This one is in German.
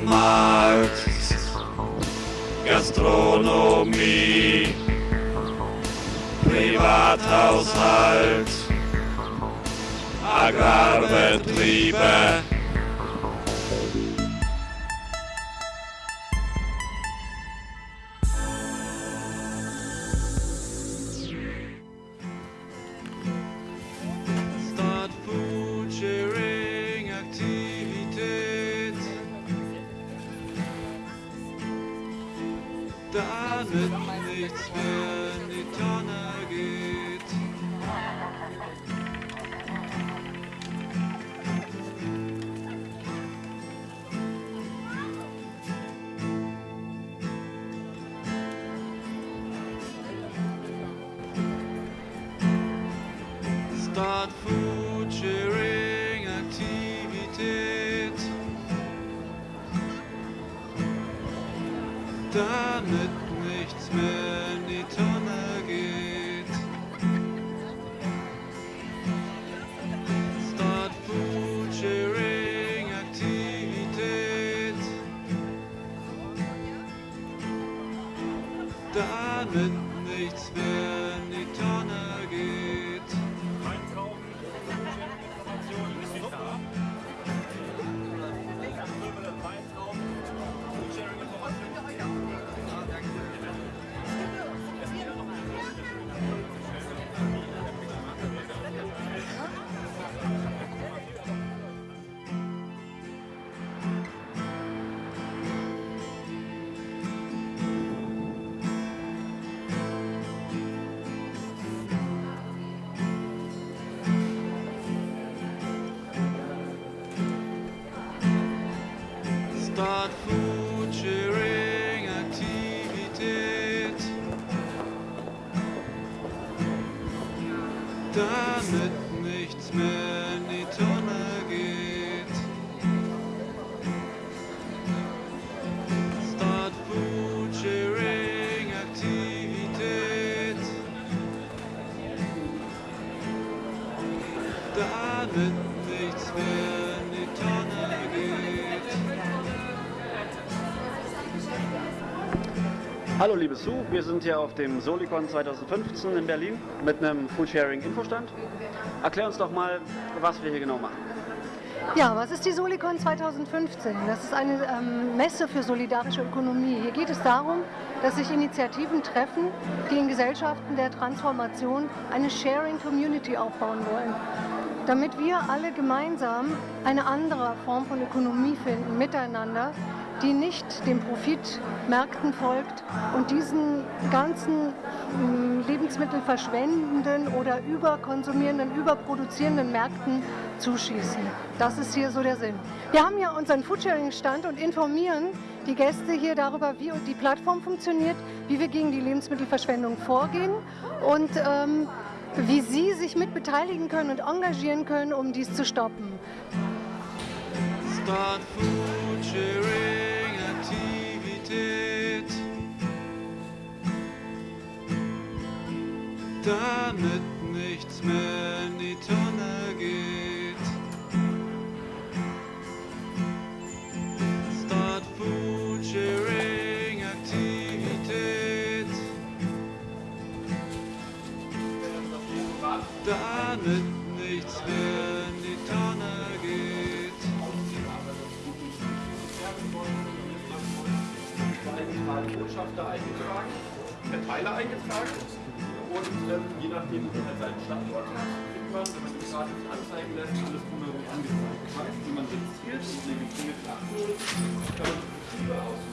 Supermarkt, Gastronomie, Privathaushalt, Agrarbetriebe. Damit nichts mehr in die Tonne geht. Damit nichts mehr in die Tonne geht. Start Food Sharing Aktivität. Damit nichts mehr Start Food Sharing Aktivität. Damit nichts mehr in die Tonne geht. Start Food Sharing Aktivität. Damit Hallo liebe Sue, wir sind hier auf dem Solicon 2015 in Berlin mit einem Foodsharing Infostand. Erklär uns doch mal, was wir hier genau machen. Ja, was ist die Solicon 2015? Das ist eine ähm, Messe für solidarische Ökonomie. Hier geht es darum, dass sich Initiativen treffen, die in Gesellschaften der Transformation eine Sharing Community aufbauen wollen. Damit wir alle gemeinsam eine andere Form von Ökonomie finden, miteinander, die nicht den Profitmärkten folgt und diesen ganzen mh, Lebensmittel verschwendenden oder überkonsumierenden, überproduzierenden Märkten zuschießen. Das ist hier so der Sinn. Wir haben hier unseren Foodsharing-Stand und informieren die Gäste hier darüber, wie die Plattform funktioniert, wie wir gegen die Lebensmittelverschwendung vorgehen und ähm, wie Sie sich mit beteiligen können und engagieren können, um dies zu stoppen. Start Food Sharing Damit nichts mehr in die Tonne geht. Start Food Sharing Aktivität. Damit nichts mehr in die Tonne geht. Botschafter eingetragen, Verteiler eingetragen und ähm, je nachdem, wo man halt seinen Standort hat, kriegt man, wenn man die Karte nicht anzeigen lässt, alles drumherum angezeigt. Das heißt, wie man registriert hier, eine gezwingene Aktion, kann man Betriebe ausführen.